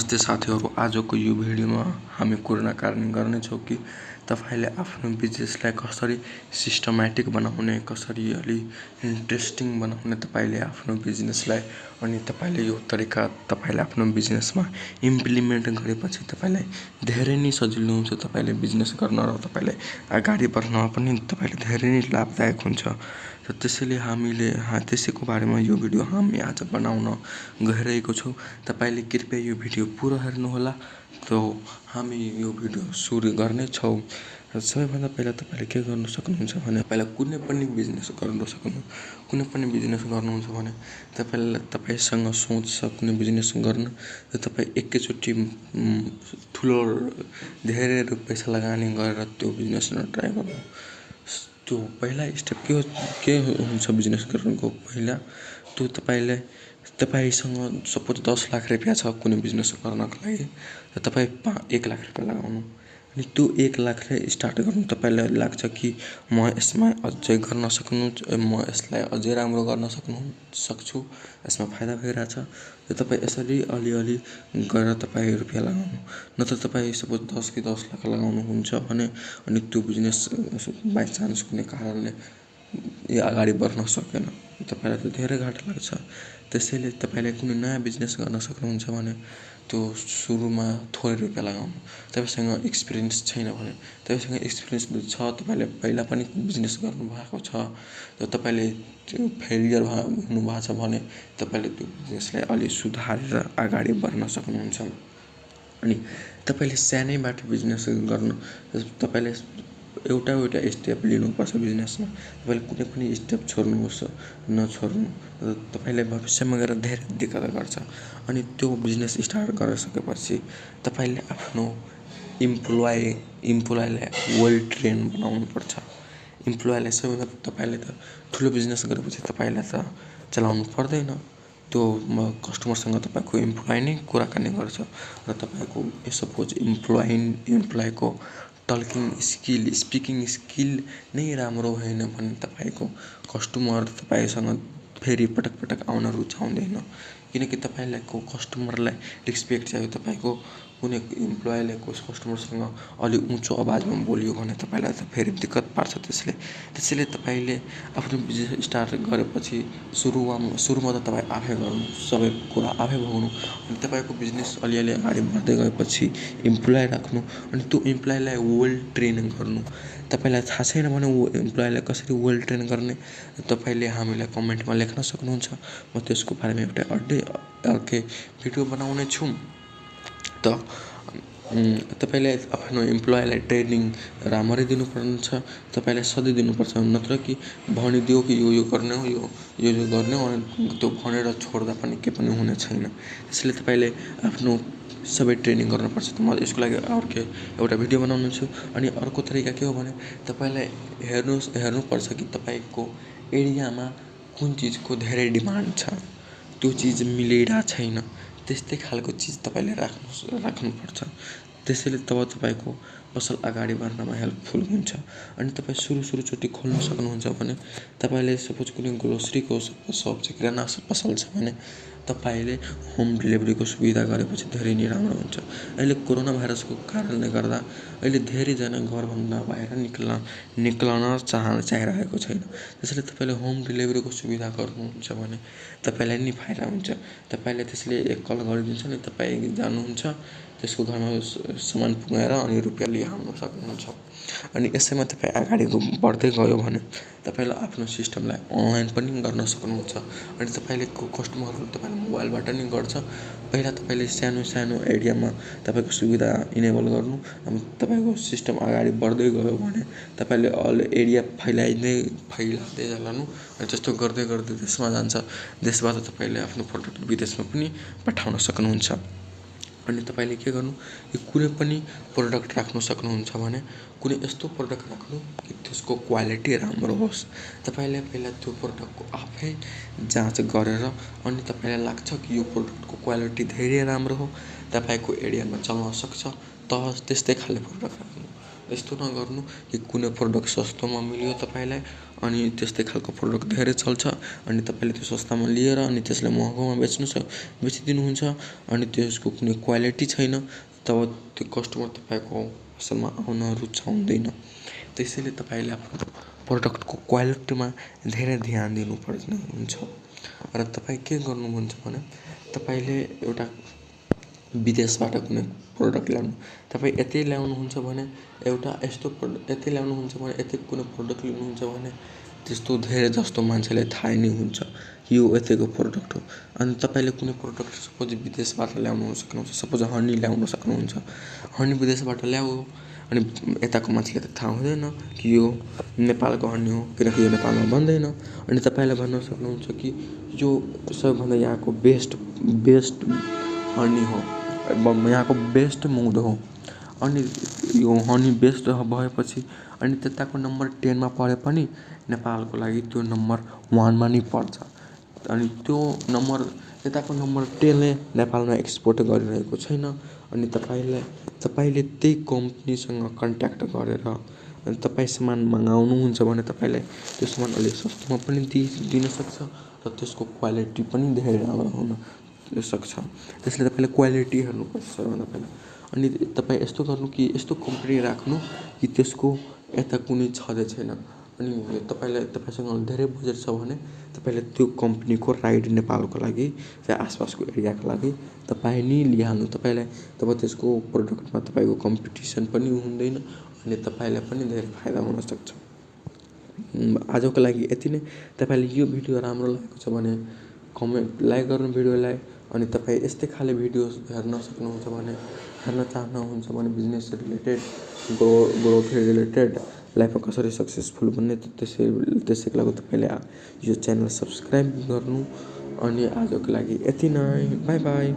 नमस्ते साथीहरू आजको यो भिडियोमा हामी कुराकानी गर्नेछौँ कि तपाईँले आफ्नो बिजनेसलाई कसरी सिस्टमेटिक बनाउने कसरी अलि इन्ट्रेस्टिङ बनाउने तपाईँले आफ्नो बिजनेसलाई अनि तपाईँले यो तरिका तपाईँले आफ्नो बिजनेसमा इम्प्लिमेन्ट गरेपछि तपाईँलाई धेरै नै सजिलो हुन्छ तपाईँले बिजनेस गर्न र तपाईँलाई अगाडि बढ्नमा पनि तपाईँले धेरै नै लाभदायक हुन्छ। र त्यसैले हामीले त्यसैको बारेमा यो भिडियो हामी आज बनाउन गइरहेको छौँ। तपाईँले कृपया यो भिडियो पुरा हेर्नुहोला। त हामी यो भिडियो सुरु गर्नेछौँ र सबैभन्दा पहिला तपाईँले के गर्नु सक्नुहुन्छ भने पहिला कुनै पनि बिजनेस गर्नु सक्नु कुनै पनि बिजनेस गर्नुहुन्छ भने तपाईँलाई तपाईँसँग सोच छ कुनै बिजनेस गर्न र तपाईँ एकैचोटि ठुलो धेरै पैसा लगानी गरेर त्यो बिजनेसमा ट्राई गर्नु। त्यो पहिला स्टेप के हो के हुन्छ बिजनेस गर्नुको पहिला त्यो तपाईँलाई तपाईँसँग सपोज दस लाख रुपियाँ छ कुनै बिजनेस गर्नको लागि र तपाईँ पा एक लाख रुपियाँ लगाउनु। अनि त्यो एक लाखले स्टार्ट गर्नु तपाईँलाई लाग्छ कि म यसमा अझै गर्न सक्नु म यसलाई अझै राम्रो गर्न सक्नु सक्छु यसमा फाइदा भइरहेछ। र तपाईँ यसरी अलिअलि गरेर तपाईँ रुपियाँ लगाउनु। नत्र तपाईँ सपोज दस कि दस लाख लगाउनुहुन्छ भने अनि त्यो बिजनेस बाइचान्स कुनै कारणले यो अगाडि बढ्न सकेन। तपाईँलाई त धेरै घाटा लाग्छ। त्यसैले तपाईँले कुनै नयाँ बिजनेस गर्न सक्नुहुन्छ भने त्यो सुरुमा थोरै रुपियाँ लगाउनु। तपाईँसँग एक्सपिरियन्स छैन भने तपाईँसँग एक्सपिरियन्स छ तपाईँले पहिला पनि बिजनेस गर्नुभएको छ र तपाईँले त्यो फेलियर हुनुभएको छ भने तपाईँले त्यो बिजनेसलाई अलि सुधारेर अगाडि बढ्न सक्नुहुन्छ। अनि तपाईँले सानैबाट बिजनेस गर्नु तपाईँले एउटा एउटा स्टेप लिनुपर्छ बिजनेसमा तपाईँले कुनै पनि स्टेप छोड्नुहोस् नछोड्नु। र तपाईँले भविष्यमा गएर धेरै दिक्कत गर्छ। अनि त्यो बिजनेस स्टार्ट गरिसकेपछि तपाईँले आफ्नो इम्प्लोइ इम्प्लोइलाई वेल ट्रेन बनाउनुपर्छ। इम्प्लोइलाई सबैभन्दा तपाईँले त ठुलो बिजनेस गरेपछि तपाईँलाई त चलाउनु पर्दैन। त्यो कस्टमरसँग तपाईँको इम्प्लोइ नै कुराकानी गर्छ। र तपाईँको सपोज इम्प्लोइ इम्प्लोइको टल्किङ स्किल स्पिकिङ स्किल नै राम्रो भएन भने तपाईँको कस्टमर तपाईँसँग फेरि पटक पटक आउन रुचाउँदैन। किनकि तपाईँलाई को कस्टमरलाई रेस्पेक्ट चाहियो तपाईँको कुनै इम्प्लोइले कस्टमरसँग अलिक उँचो आवाजमा बोल्यो भने तपाईँलाई त फेरि दिक्कत पार्छ त्यसले। त्यसैले तपाईँले आफ्नो बिजनेस स्टार्ट गरेपछि सुरुमा सुरुमा त तपाईँ आफै गर्नु सबै कुरा आफै भोग्नु अनि तपाईँको बिजनेस अलिअलि अगाडि बढ्दै गएपछि इम्प्लोइ राख्नु अनि त्यो इम्प्लोइलाई वेल ट्रेनिङ गर्नु। तपाईँलाई थाहा छैन भने ऊ इम्प्लोइलाई कसरी वेल ट्रेन गर्ने? तपाईँले हामीलाई कमेन्टमा लेख्न सक्नुहुन्छ। म त्यसको बारेमा एउटा अर्कै अर्कै भिडियो बनाउने छु। त तपाईँले आफ्नो इम्प्लोइलाई ट्रेनिङ राम्ररी दिनुपर्छ तपाईँलाई सधैँ दिनुपर्छ नत्र कि भनिदियो कि यो यो गर्ने हो यो यो यो गर्ने हो त्यो भनेर छोड्दा पनि केही पनि हुने छैन। त्यसैले तपाईँले आफ्नो सबै ट्रेनिङ गर्नुपर्छ। त म यसको लागि अर्कै एउटा भिडियो बनाउने छु। अनि अर्को तरिका के हो भने तपाईँलाई हेर्नुहोस् हेर्नुपर्छ कि तपाईँको एरियामा कुन चिजको धेरै डिमान्ड छ। त्यो चिज मिलिरहेको छैन। त्यस्तै खालको चिज तपाईँले राख्नु राख्नुपर्छ। त्यसैले तब तपाईँको पसल अगाडि बढ्नमा हेल्पफुल हुन्छ। अनि तपाईँ सुरु सुरुचोटि खोल्नु सक्नुहुन्छ भने तपाईँले सपोज कुनै ग्रोसरीको सप छ किराना पसल छ भने तपाईँले होम डेलिभरीको सुविधा गरेपछि धेरै नै राम्रो हुन्छ। अहिले कोरोना भाइरसको कारणले गर्दा अहिले धेरैजना घरभन्दा बाहिर निक्ल्न निक्लन चाह चाहिरहेको छैन। त्यसैले तपाईँले होम डेलिभरीको सुविधा गर्नुहुन्छ भने तपाईँलाई नि फाइदा हुन्छ। तपाईँले त्यसले एक कल गरिदिन्छ नि तपाईँ जानुहुन्छ त्यसको घरमा सामान पुऱ्याएर अनि रुपियाँ लिइहाल्नु सक्नुहुन्छ। अनि यसैमा तपाईँ अगाडि बढ्दै गयो भने तपाईँले आफ्नो सिस्टमलाई अनलाइन पनि गर्न सक्नुहुन्छ। अनि तपाईँले कस्टमरहरू तपाईँले मोबाइलबाट नि गर्छ। पहिला तपाईँले सानो सानो एरियामा तपाईँको सुविधा इनेबल गर्नु। अनि तपाईँको सिस्टम अगाडि बढ्दै गयो भने तपाईँले अल एरिया फैलाइँदै फैलाउँदै लानु अनि त्यस्तो गर्दै गर्दै त्यसमा जान्छ। त्यसबाट तपाईँले आफ्नो प्रडक्ट विदेशमा पनि पठाउन सक्नुहुन्छ। अनि तपाईँले के गर्नु? यो कुनै पनि प्रडक्ट राख्नु सक्नुहुन्छ भने कुनै यस्तो प्रडक्ट राख्नु कि त्यसको क्वालिटी राम्रो होस्। तपाईँले पहिला त्यो प्रडक्टको आफै जाँच गरेर अनि तपाईँलाई लाग्छ कि यो प्रडक्टको क्वालिटी धेरै राम्रो हो तपाईँको एरियामा चल्न सक्छ त त्यस्तै खाले प्रडक्ट राख्नु। यस्तो नगर्नु कि कुनै प्रडक्ट सस्तोमा मिल्यो तपाईँलाई अनि त्यस्तै खालको प्रडक्ट धेरै चल्छ अनि तपाईँले त्यो सस्तामा लिएर अनि त्यसलाई महँगोमा बेच्नु बेचिदिनुहुन्छ अनि त्यसको कुनै क्वालिटी छैन तब त्यो कस्टमर तपाईँको पसलमा आउन रुचाउँदैन त्यसैले तपाईँले आफ्नो प्रडक्टको क्वालिटीमा धेरै ध्यान दिनुपर्ने हुन्छ। र तपाईँ के गर्नुहुन्छ भने तपाईँले एउटा विदेशबाट कुनै प्रडक्ट ल्याउनु। तपाईँ यतै ल्याउनुहुन्छ भने एउटा यस्तो प्रडक्ट यतै ल्याउनुहुन्छ भने यतै कुनै प्रडक्ट लिनुहुन्छ भने त्यस्तो धेरै जस्तो मान्छेलाई थाहै नै हुन्छ। यो यतैको प्रडक्ट हो। अनि तपाईँले कुनै प्रडक्ट सपोज विदेशबाट ल्याउनु सक्नुहुन्छ। सपोज हनी ल्याउनु सक्नुहुन्छ। हनी विदेशबाट ल्यायो अनि यताको मान्छेलाई त थाहा हुँदैन कि यो नेपालको हनी हो किनकि यो नेपालमा बन्दैन। अनि तपाईँले भन्न सक्नुहुन्छ कि यो सबैभन्दा यहाँको बेस्ट बेस्ट हनी हो। यहाँको बेस्ट मध हो। अनि यो हनी बेस्ट भएपछि अनि त्यताको नम्बर टेनमा परे पनि नेपालको लागि त्यो नम्बर वानमा नै पर्छ। अनि त्यो नम्बर यताको नम्बर टेनले नेपालमा एक्सपोर्ट गरिरहेको छैन। अनि तपाईँलाई तपाईँले त्यही कम्पनीसँग कन्ट्याक्ट गरेर अनि तपाईँ सामान मगाउनुहुन्छ भने तपाईँलाई त्यो सामान अलिक सस्तोमा पनि दि दिनसक्छ र त्यसको क्वालिटी पनि धेरै राम्रो हुनसक्छ त्यसले तपाईँले क्वालिटी हेर्नुपर्छ सबैभन्दा पहिला। अनि तपाईँ यस्तो गर्नु कि यस्तो कम्पनी राख्नु कि त्यसको यता कुनै छँदै छैन। अनि तपाईँलाई तपाईँसँग धेरै बजेट छ भने तपाईँले त्यो कम्पनीको राइट नेपालको लागि या आसपासको एरियाको लागि तपाईँ नै लिइहाल्नु। तपाईँलाई तब त्यसको प्रडक्टमा तपाईँको कम्पिटिसन पनि हुँदैन अनि तपाईँलाई पनि धेरै फाइदा हुनसक्छ आजको लागि यति नै। तपाईँले यो भिडियो राम्रो लागेको छ भने कमेन्ट लाइक गर्नु भिडियोलाई। अनि तपाईँ यस्तै खाले भिडियोज हेर्न सक्नुहुन्छ भने हेर्न चाहनुहुन्छ भने business related grow growth related लाइफमा कसरी सक्सेसफुल बन्ने त्यसै त्यसैको लागि तपाईँले यो च्यानल सब्सक्राइब गर्नु अनि आजको लागि यति नै। By by